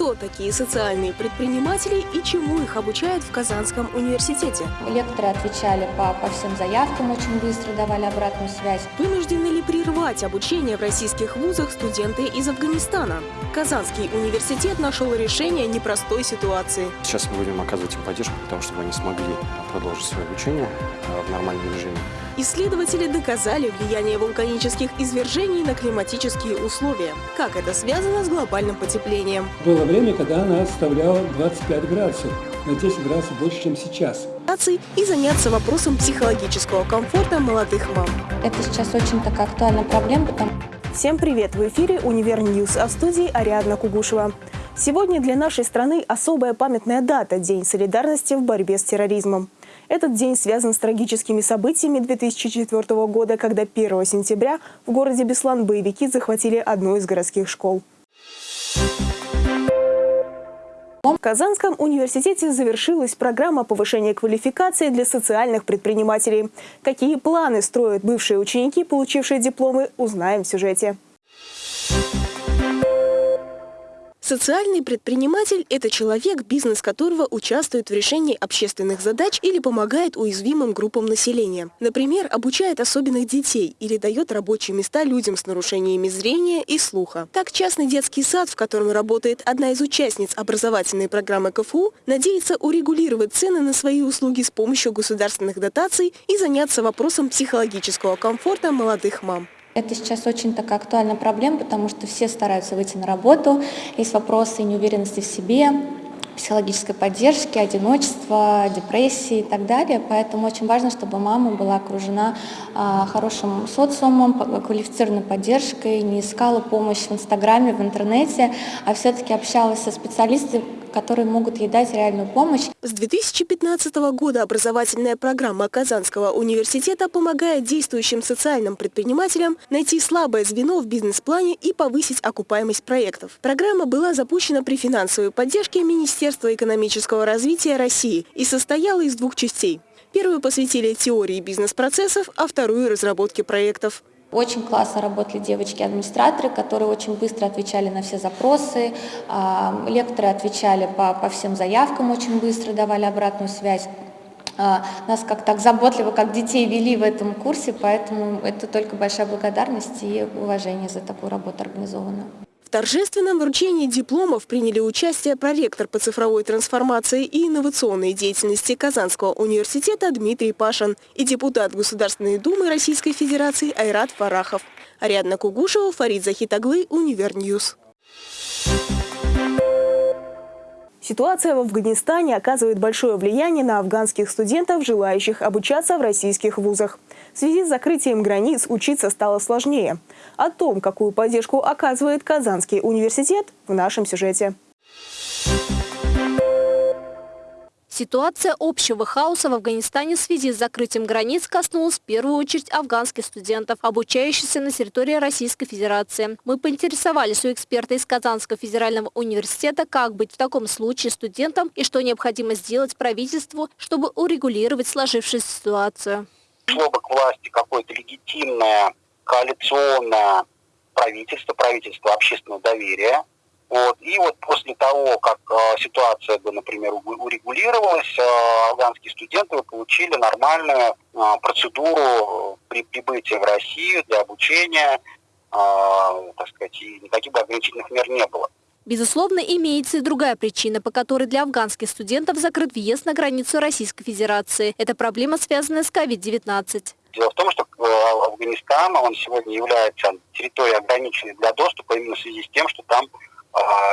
Кто такие социальные предприниматели и чему их обучают в Казанском университете? Лекторы отвечали по, по всем заявкам, очень быстро давали обратную связь. Вынуждены ли прервать обучение в российских вузах студенты из Афганистана? Казанский университет нашел решение непростой ситуации. Сейчас мы будем оказывать им поддержку для того, чтобы они смогли продолжить свое обучение э, в нормальном режиме. Исследователи доказали влияние вулканических извержений на климатические условия. Как это связано с глобальным потеплением? Было время, когда она составляла 25 градусов, на 10 градусов больше, чем сейчас. И заняться вопросом психологического комфорта молодых мам. Это сейчас очень такая актуальная проблема, потому Всем привет! В эфире «Универ Ньюс», а в студии Ариадна Кугушева. Сегодня для нашей страны особая памятная дата – День солидарности в борьбе с терроризмом. Этот день связан с трагическими событиями 2004 года, когда 1 сентября в городе Беслан боевики захватили одну из городских школ. В Казанском университете завершилась программа повышения квалификации для социальных предпринимателей. Какие планы строят бывшие ученики, получившие дипломы, узнаем в сюжете. Социальный предприниматель – это человек, бизнес которого участвует в решении общественных задач или помогает уязвимым группам населения. Например, обучает особенных детей или дает рабочие места людям с нарушениями зрения и слуха. Так, частный детский сад, в котором работает одна из участниц образовательной программы КФУ, надеется урегулировать цены на свои услуги с помощью государственных дотаций и заняться вопросом психологического комфорта молодых мам. Это сейчас очень такая актуальная проблема, потому что все стараются выйти на работу, есть вопросы неуверенности в себе, психологической поддержки, одиночества, депрессии и так далее. Поэтому очень важно, чтобы мама была окружена а, хорошим социумом, квалифицированной поддержкой, не искала помощь в Инстаграме, в интернете, а все-таки общалась со специалистами, которые могут ей дать реальную помощь. С 2015 года образовательная программа Казанского университета помогает действующим социальным предпринимателям найти слабое звено в бизнес-плане и повысить окупаемость проектов. Программа была запущена при финансовой поддержке Министерства экономического развития России и состояла из двух частей. Первую посвятили теории бизнес-процессов, а вторую – разработке проектов. Очень классно работали девочки-администраторы, которые очень быстро отвечали на все запросы. А, лекторы отвечали по, по всем заявкам очень быстро, давали обратную связь. А, нас как так заботливо, как детей вели в этом курсе, поэтому это только большая благодарность и уважение за такую работу организованную. В торжественном вручении дипломов приняли участие проректор по цифровой трансформации и инновационной деятельности Казанского университета Дмитрий Пашин и депутат Государственной Думы Российской Федерации Айрат Фарахов. Ариадна Кугушева, Фарид Захид Оглы, Универньюз. Ситуация в Афганистане оказывает большое влияние на афганских студентов, желающих обучаться в российских вузах. В связи с закрытием границ учиться стало сложнее. О том, какую поддержку оказывает Казанский университет, в нашем сюжете. Ситуация общего хаоса в Афганистане в связи с закрытием границ коснулась в первую очередь афганских студентов, обучающихся на территории Российской Федерации. Мы поинтересовались у эксперта из Казанского федерального университета, как быть в таком случае студентам и что необходимо сделать правительству, чтобы урегулировать сложившуюся ситуацию. Шло бы к власти какое-то легитимное коалиционное правительство, правительство общественного доверия, вот. И вот после того, как э, ситуация бы, например, урегулировалась, э, афганские студенты получили нормальную э, процедуру при прибытии в Россию для обучения, э, так сказать, и никаких бы ограничительных мер не было. Безусловно, имеется и другая причина, по которой для афганских студентов закрыт въезд на границу Российской Федерации. Это проблема, связанная с COVID-19. Дело в том, что э, Афганистан, он сегодня является территорией ограниченной для доступа именно в связи с тем, что там а,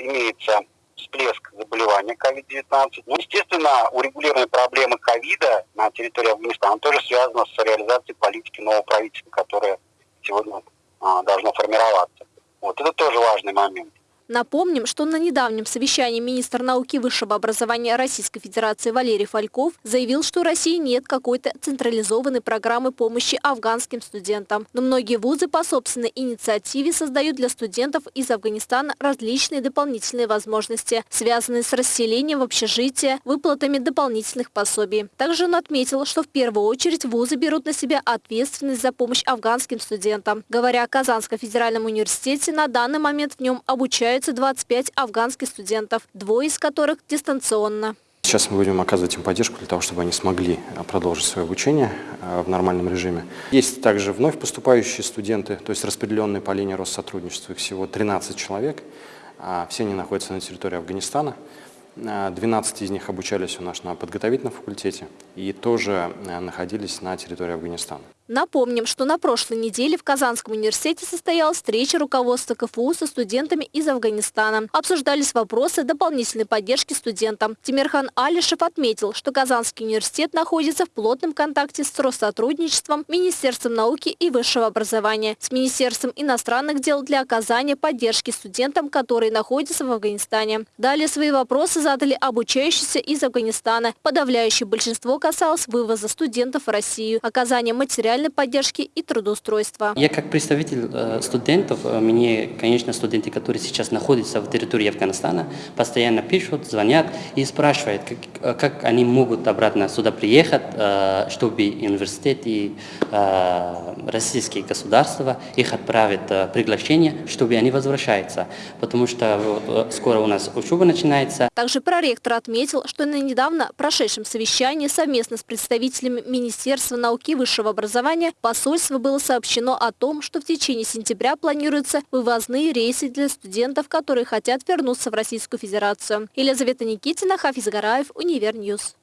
имеется всплеск заболевания COVID-19. Ну, естественно, урегулирование проблемы ковида на территории Афганистана тоже связано с реализацией политики нового правительства, которое сегодня а, должно формироваться. Вот это тоже важный момент. Напомним, что на недавнем совещании министр науки и высшего образования Российской Федерации Валерий Фальков заявил, что у России нет какой-то централизованной программы помощи афганским студентам. Но многие вузы по собственной инициативе создают для студентов из Афганистана различные дополнительные возможности, связанные с расселением в общежитие, выплатами дополнительных пособий. Также он отметил, что в первую очередь вузы берут на себя ответственность за помощь афганским студентам. Говоря о Казанском федеральном университете, на данный момент в нем обучают обучаются 25 афганских студентов, двое из которых дистанционно. Сейчас мы будем оказывать им поддержку для того, чтобы они смогли продолжить свое обучение в нормальном режиме. Есть также вновь поступающие студенты, то есть распределенные по линии Россотрудничества, их всего 13 человек. А все они находятся на территории Афганистана. 12 из них обучались у нас на подготовительном факультете и тоже находились на территории Афганистана. Напомним, что на прошлой неделе в Казанском университете состоялась встреча руководства КФУ со студентами из Афганистана. Обсуждались вопросы дополнительной поддержки студентам. Тимирхан Алишев отметил, что Казанский университет находится в плотном контакте с Россотрудничеством, Министерством науки и высшего образования, с Министерством иностранных дел для оказания поддержки студентам, которые находятся в Афганистане. Далее свои вопросы задали обучающиеся из Афганистана. Подавляющее большинство касалось вывоза студентов в Россию, оказания материальной социальной поддержки и трудоустройства. Я как представитель э, студентов, э, мне, конечно, студенты, которые сейчас находятся в территории Афганистана, постоянно пишут, звонят и спрашивают, как, э, как они могут обратно сюда приехать, чтобы университет и российские государства их отправят приглашение, чтобы они возвращаются, потому что вот, скоро у нас учеба начинается. Также проректор отметил, что на недавно прошедшем совещании совместно с представителями Министерства науки и высшего образования образования посольство было сообщено о том, что в течение сентября планируются вывозные рейсы для студентов, которые хотят вернуться в Российскую Федерацию. Елизавета Никитина, Хафиз Гараев, Универньюз.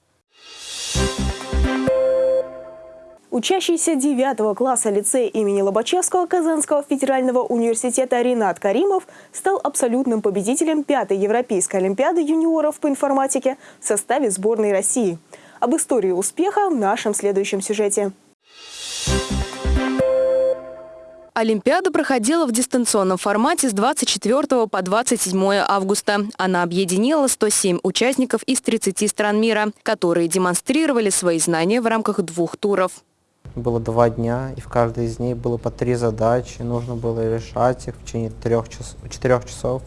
Учащийся 9 класса лицея имени Лобачевского Казанского федерального университета Ренат Каримов стал абсолютным победителем пятой Европейской олимпиады юниоров по информатике в составе сборной России. Об истории успеха в нашем следующем сюжете. Олимпиада проходила в дистанционном формате с 24 по 27 августа. Она объединила 107 участников из 30 стран мира, которые демонстрировали свои знания в рамках двух туров. Было два дня, и в каждой из них было по три задачи. Нужно было решать их в течение трех час, четырех часов.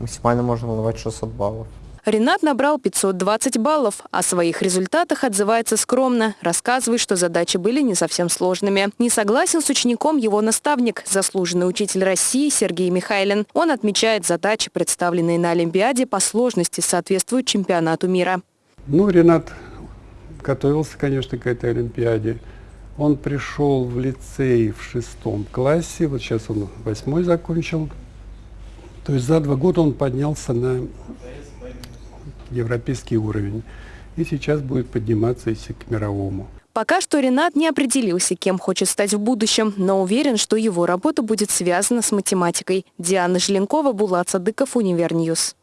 Максимально можно было давать 600 баллов. Ренат набрал 520 баллов. О своих результатах отзывается скромно, рассказывает, что задачи были не совсем сложными. Не согласен с учеником его наставник, заслуженный учитель России Сергей Михайлин. Он отмечает задачи, представленные на Олимпиаде, по сложности соответствуют чемпионату мира. Ну, Ренат готовился, конечно, к этой Олимпиаде. Он пришел в лицей в шестом классе, вот сейчас он восьмой закончил. То есть за два года он поднялся на европейский уровень. И сейчас будет подниматься если к мировому. Пока что Ренат не определился, кем хочет стать в будущем, но уверен, что его работа будет связана с математикой. Диана Желенкова, Булат Садыков, Универньюз.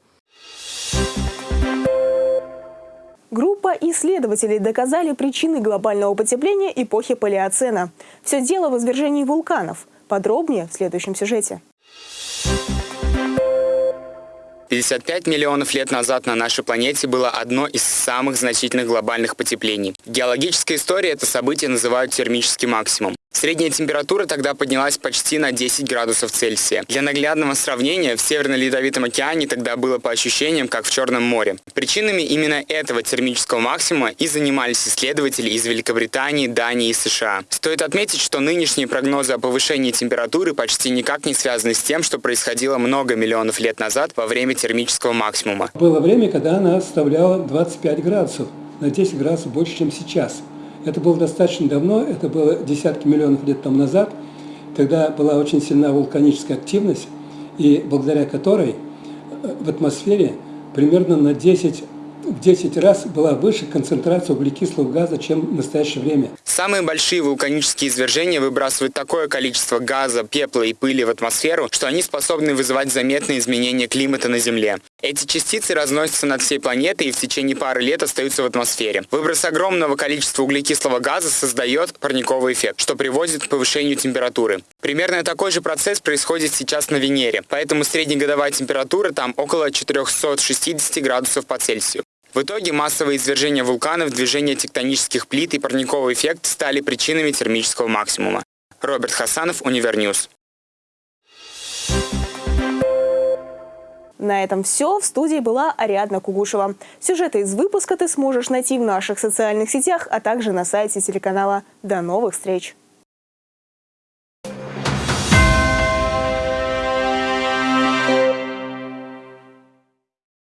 Группа исследователей доказали причины глобального потепления эпохи Палеоцена. Все дело в извержении вулканов. Подробнее в следующем сюжете. 55 миллионов лет назад на нашей планете было одно из самых значительных глобальных потеплений. В геологической истории это событие называют термический максимум. Средняя температура тогда поднялась почти на 10 градусов Цельсия. Для наглядного сравнения, в Северно-Ледовитом океане тогда было по ощущениям, как в Черном море. Причинами именно этого термического максимума и занимались исследователи из Великобритании, Дании и США. Стоит отметить, что нынешние прогнозы о повышении температуры почти никак не связаны с тем, что происходило много миллионов лет назад во время термического максимума. Было время, когда она составляла 25 градусов, на 10 градусов больше, чем сейчас. Это было достаточно давно, это было десятки миллионов лет тому назад, когда была очень сильна вулканическая активность, и благодаря которой э, в атмосфере примерно на 10 в 10 раз была выше концентрация углекислого газа, чем в настоящее время. Самые большие вулканические извержения выбрасывают такое количество газа, пепла и пыли в атмосферу, что они способны вызывать заметные изменения климата на Земле. Эти частицы разносятся над всей планетой и в течение пары лет остаются в атмосфере. Выброс огромного количества углекислого газа создает парниковый эффект, что приводит к повышению температуры. Примерно такой же процесс происходит сейчас на Венере, поэтому среднегодовая температура там около 460 градусов по Цельсию. В итоге массовые извержения вулканов, движение тектонических плит и парниковый эффект стали причинами термического максимума. Роберт Хасанов, Универньюз. На этом все. В студии была Ариадна Кугушева. Сюжеты из выпуска ты сможешь найти в наших социальных сетях, а также на сайте телеканала. До новых встреч!